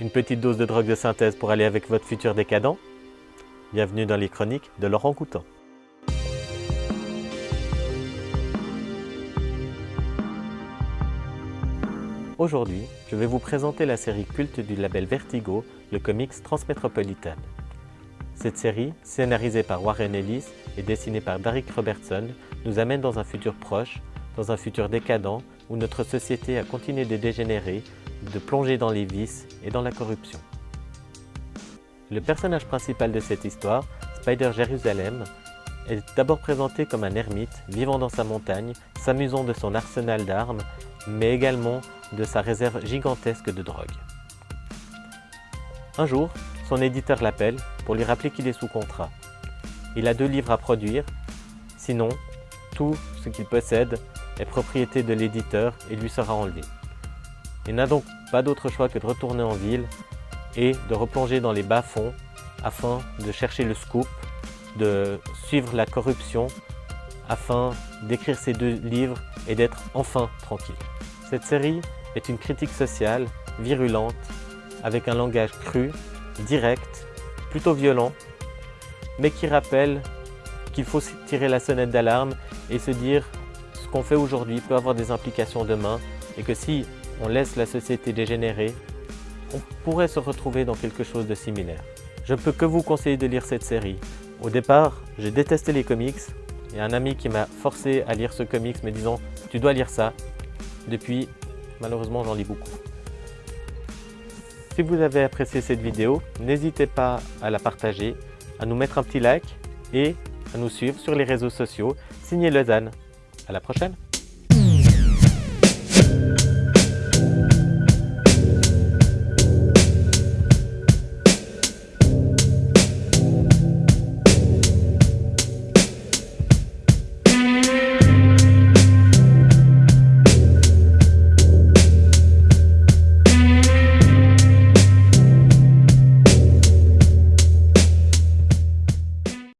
Une petite dose de drogue de synthèse pour aller avec votre futur décadent? Bienvenue dans les chroniques de Laurent Coutan. Aujourd'hui, je vais vous présenter la série culte du label Vertigo, le comics Transmétropolitan. Cette série, scénarisée par Warren Ellis et dessinée par Derek Robertson, nous amène dans un futur proche, dans un futur décadent où notre société a continué de dégénérer, de plonger dans les vices et dans la corruption. Le personnage principal de cette histoire, Spider Jérusalem, est d'abord présenté comme un ermite vivant dans sa montagne, s'amusant de son arsenal d'armes, mais également de sa réserve gigantesque de drogue. Un jour, son éditeur l'appelle pour lui rappeler qu'il est sous contrat. Il a deux livres à produire, sinon tout ce qu'il possède est propriété de l'éditeur et lui sera enlevé. Il n'a donc pas d'autre choix que de retourner en ville et de replonger dans les bas-fonds afin de chercher le scoop, de suivre la corruption afin d'écrire ces deux livres et d'être enfin tranquille. Cette série est une critique sociale, virulente, avec un langage cru, direct, plutôt violent, mais qui rappelle qu'il faut tirer la sonnette d'alarme et se dire ce qu'on fait aujourd'hui peut avoir des implications demain et que si on laisse la société dégénérer, on pourrait se retrouver dans quelque chose de similaire. Je ne peux que vous conseiller de lire cette série. Au départ, j'ai détesté les comics. A un ami qui m'a forcé à lire ce comics me disant « tu dois lire ça ». Depuis, malheureusement, j'en lis beaucoup. Si vous avez apprécié cette vidéo, n'hésitez pas à la partager, à nous mettre un petit like et à nous suivre sur les réseaux sociaux. Signez Lausanne. À la prochaine